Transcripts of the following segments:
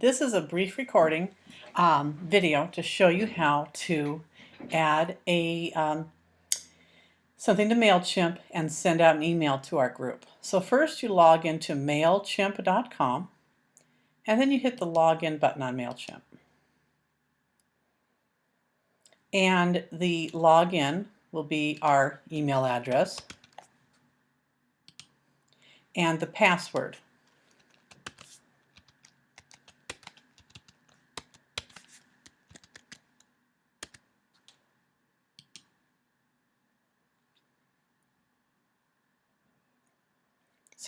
This is a brief recording um, video to show you how to add a um, something to MailChimp and send out an email to our group. So first you log into MailChimp.com and then you hit the login button on MailChimp. And the login will be our email address and the password.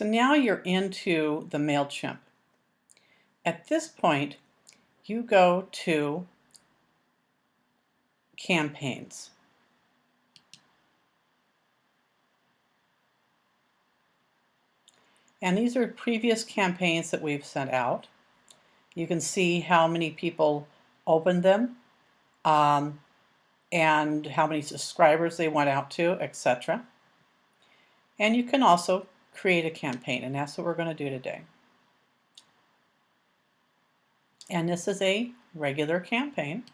So now you're into the MailChimp. At this point, you go to campaigns. And these are previous campaigns that we've sent out. You can see how many people opened them um, and how many subscribers they went out to, etc. And you can also create a campaign, and that's what we're going to do today. And this is a regular campaign.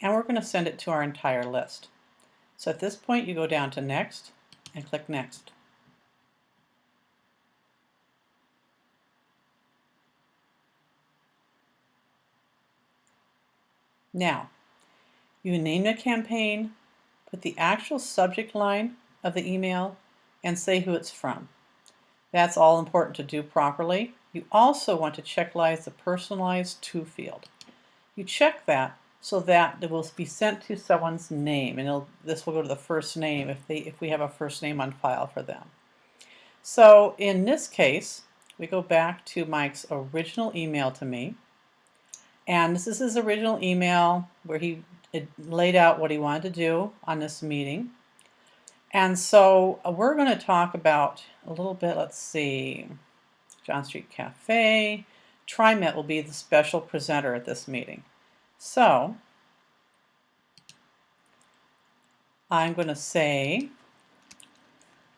And we're going to send it to our entire list. So at this point, you go down to Next and click Next. Now, you name the campaign, put the actual subject line of the email, and say who it's from. That's all important to do properly. You also want to checklize the personalized to field. You check that so that it will be sent to someone's name, and this will go to the first name if, they, if we have a first name on file for them. So in this case, we go back to Mike's original email to me, and this is his original email where he it laid out what he wanted to do on this meeting. And so uh, we're going to talk about a little bit, let's see, John Street Cafe. TriMet will be the special presenter at this meeting. So I'm going to say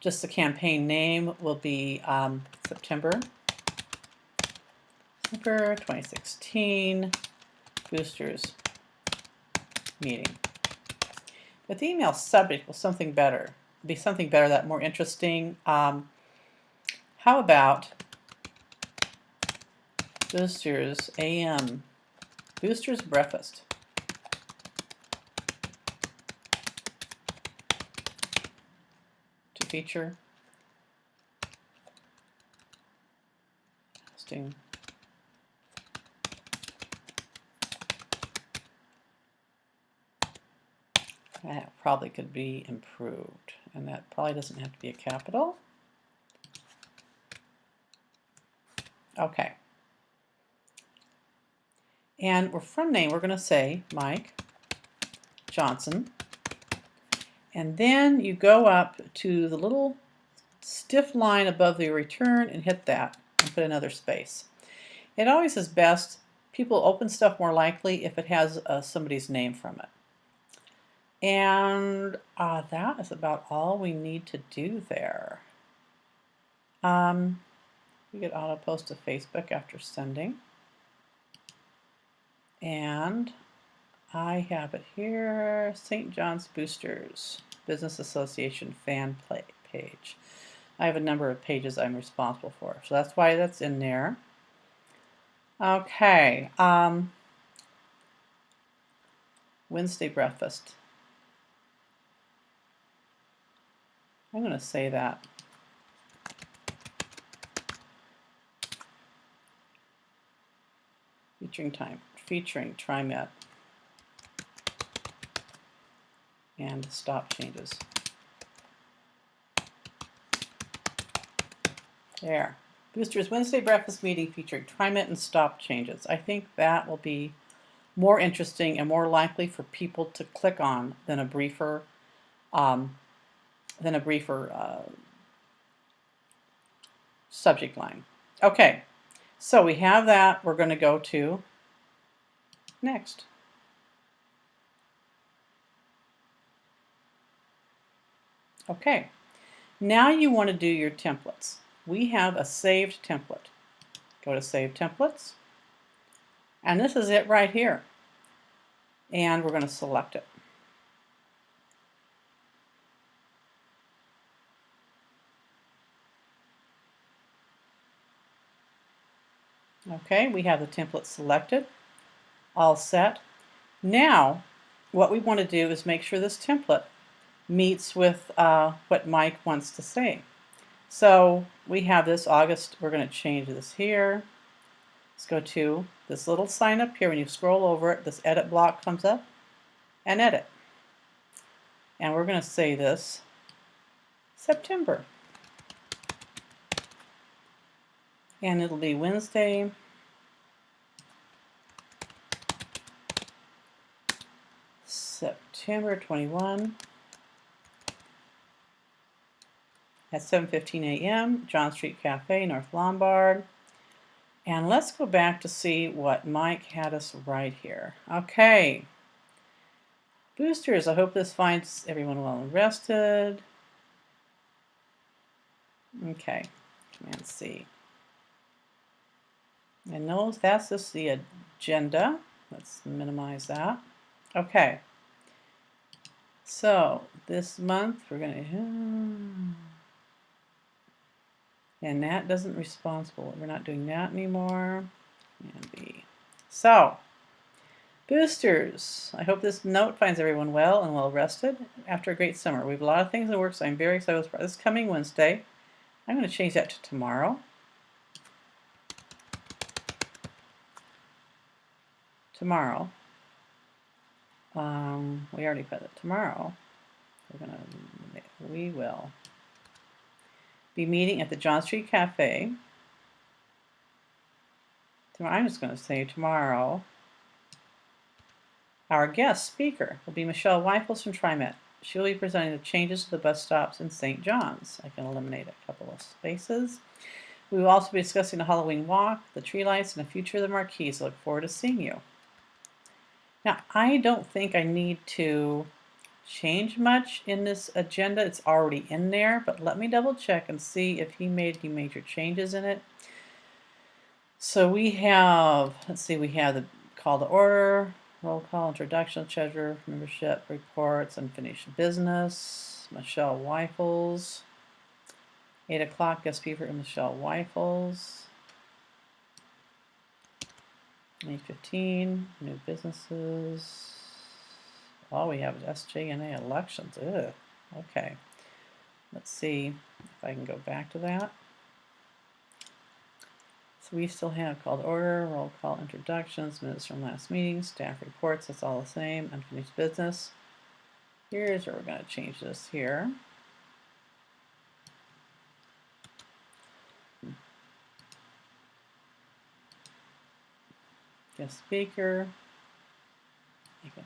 just the campaign name will be um, September, September 2016 Boosters meeting. But the email subject was something better. Be something better, that more interesting. Um, how about Boosters AM, Boosters Breakfast. To feature hosting That probably could be improved. And that probably doesn't have to be a capital. Okay. And we're from name, we're going to say Mike Johnson. And then you go up to the little stiff line above the return and hit that and put another space. It always is best, people open stuff more likely if it has uh, somebody's name from it. And uh, that is about all we need to do there. Um, we get auto post to Facebook after sending. And I have it here, St. John's Boosters Business Association fan page. I have a number of pages I'm responsible for, so that's why that's in there. Okay, um, Wednesday breakfast. I'm going to say that. Featuring time, featuring TriMet and stop changes. There. Boosters Wednesday breakfast meeting featuring TriMet and stop changes. I think that will be more interesting and more likely for people to click on than a briefer um, than a briefer uh, subject line. Okay, so we have that. We're going to go to next. Okay, Now you want to do your templates. We have a saved template. Go to Save Templates. And this is it right here. And we're going to select it. Okay, we have the template selected, all set. Now, what we want to do is make sure this template meets with uh, what Mike wants to say. So we have this August, we're going to change this here. Let's go to this little sign up here. When you scroll over it, this edit block comes up and edit. And we're going to say this September. And it'll be Wednesday, September 21 at 7.15 a.m., John Street Cafe, North Lombard. And let's go back to see what Mike had us right here. Okay. Boosters, I hope this finds everyone well and rested. Okay, Command C. And knows that's just the agenda. Let's minimize that. Okay. So this month we're going to and that doesn't responsible. We're not doing that anymore. And B. So, boosters. I hope this note finds everyone well and well rested after a great summer. We have a lot of things in the works. So I'm very excited for this coming Wednesday. I'm going to change that to tomorrow. Tomorrow. Um, we already put it tomorrow. We're gonna, we will be meeting at the John Street Cafe. I'm just going to say tomorrow. Our guest speaker will be Michelle Weifels from TriMet. She will be presenting the changes to the bus stops in St. John's. I can eliminate a couple of spaces. We will also be discussing the Halloween walk, the tree lights, and the future of the marquees. I look forward to seeing you. Now, I don't think I need to change much in this agenda. It's already in there, but let me double check and see if he made any major changes in it. So we have, let's see, we have the call to order, roll call, introduction, treasurer, membership, reports, unfinished business, Michelle Weifels, 8 o'clock, guest speaker, Michelle Weifels, 8.15, new businesses, all we have is SJNA elections. Ugh. Okay. Let's see if I can go back to that. So we still have called order, roll call introductions, minutes from last meeting, staff reports, that's all the same, unfinished business. Here's where we're going to change this here. Guest speaker. I can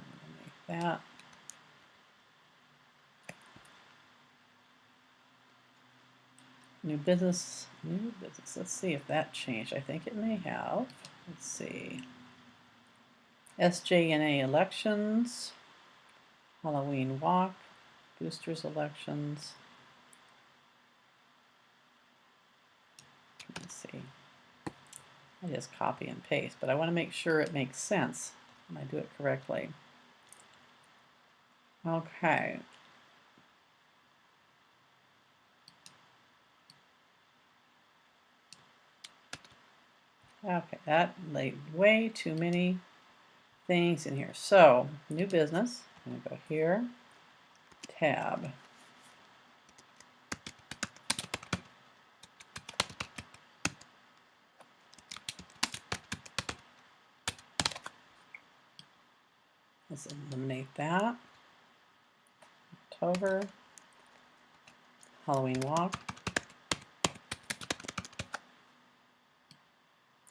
that. New business, new business. Let's see if that changed. I think it may have. Let's see. SJNA elections, Halloween walk, boosters elections. Let's see. I just copy and paste, but I want to make sure it makes sense and I do it correctly. Okay. Okay, that laid way too many things in here. So, new business, I'm going to go here, tab. Let's eliminate that. October. Halloween walk.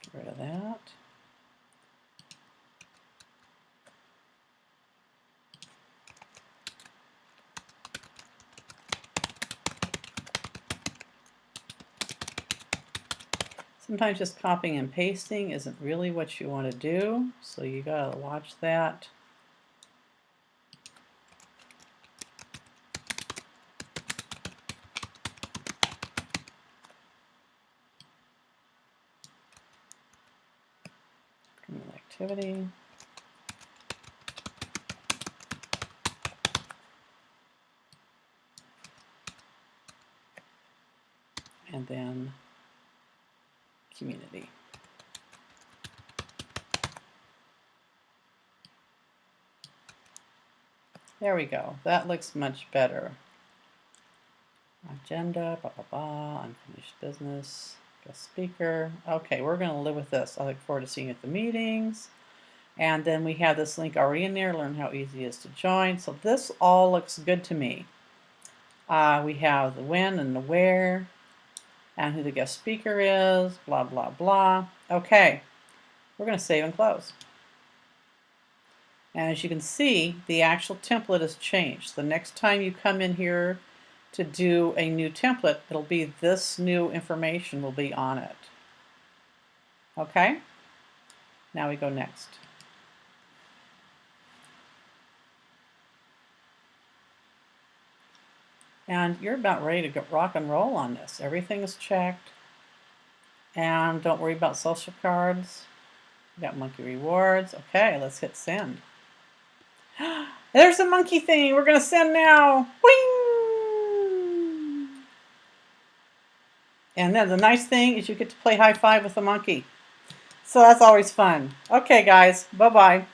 Get rid of that. Sometimes just copying and pasting isn't really what you want to do, so you gotta watch that. Activity. And then community. There we go. That looks much better. Agenda, blah, blah, blah, unfinished business, guest speaker. Okay, we're going to live with this. I look forward to seeing you at the meetings. And then we have this link already in there, learn how easy it is to join. So this all looks good to me. Uh, we have the when and the where, and who the guest speaker is, blah, blah, blah. Okay, we're going to save and close. And as you can see, the actual template has changed. The next time you come in here to do a new template, it'll be this new information will be on it. Okay? Now we go next. And you're about ready to get rock and roll on this. Everything is checked. And don't worry about social cards. We got monkey rewards. Okay, let's hit send. There's a monkey thing. We're going to send now. And then the nice thing is you get to play high five with the monkey. So that's always fun. Okay, guys. Bye-bye.